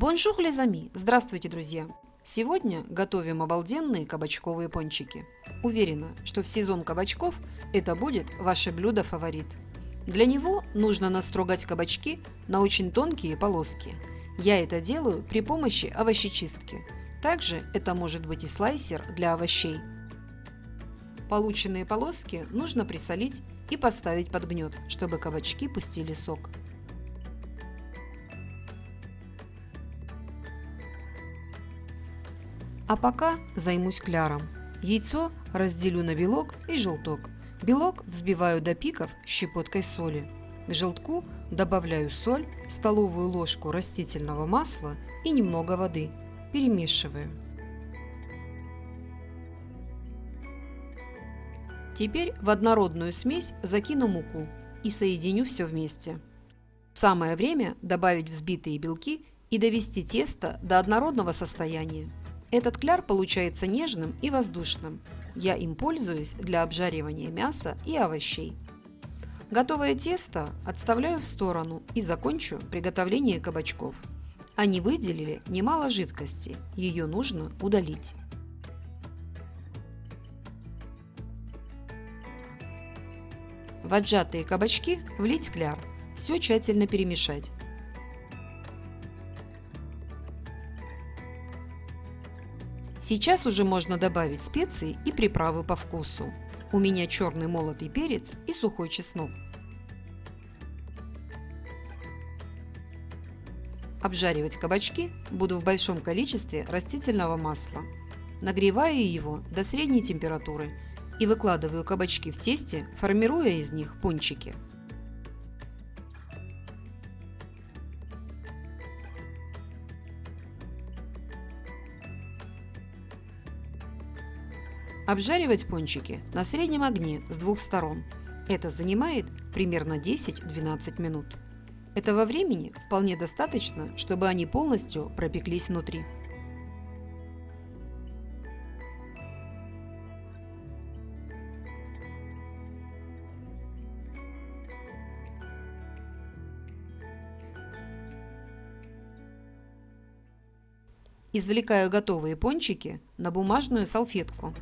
Bonjour les amis! Здравствуйте, друзья! Сегодня готовим обалденные кабачковые пончики. Уверена, что в сезон кабачков это будет ваше блюдо-фаворит. Для него нужно настрогать кабачки на очень тонкие полоски. Я это делаю при помощи овощечистки. Также это может быть и слайсер для овощей. Полученные полоски нужно присолить и поставить под гнет, чтобы кабачки пустили сок. А пока займусь кляром. Яйцо разделю на белок и желток. Белок взбиваю до пиков щепоткой соли. К желтку добавляю соль, столовую ложку растительного масла и немного воды. Перемешиваю. Теперь в однородную смесь закину муку и соединю все вместе. Самое время добавить взбитые белки и довести тесто до однородного состояния. Этот кляр получается нежным и воздушным. Я им пользуюсь для обжаривания мяса и овощей. Готовое тесто отставляю в сторону и закончу приготовление кабачков. Они выделили немало жидкости, ее нужно удалить. В отжатые кабачки влить кляр, все тщательно перемешать. Сейчас уже можно добавить специи и приправы по вкусу. У меня черный молотый перец и сухой чеснок. Обжаривать кабачки буду в большом количестве растительного масла. Нагреваю его до средней температуры и выкладываю кабачки в тесте, формируя из них пончики. Обжаривать пончики на среднем огне с двух сторон. Это занимает примерно 10-12 минут. Этого времени вполне достаточно, чтобы они полностью пропеклись внутри. Извлекаю готовые пончики на бумажную салфетку.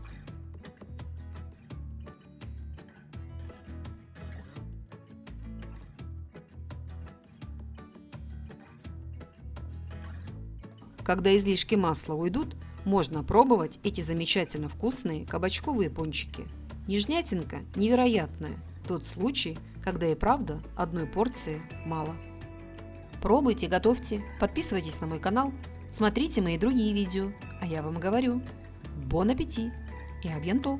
Когда излишки масла уйдут, можно пробовать эти замечательно вкусные кабачковые пончики. Нежнятинка невероятная. Тот случай, когда и правда одной порции мало. Пробуйте, готовьте, подписывайтесь на мой канал, смотрите мои другие видео. А я вам говорю, бон аппетит и абьянту!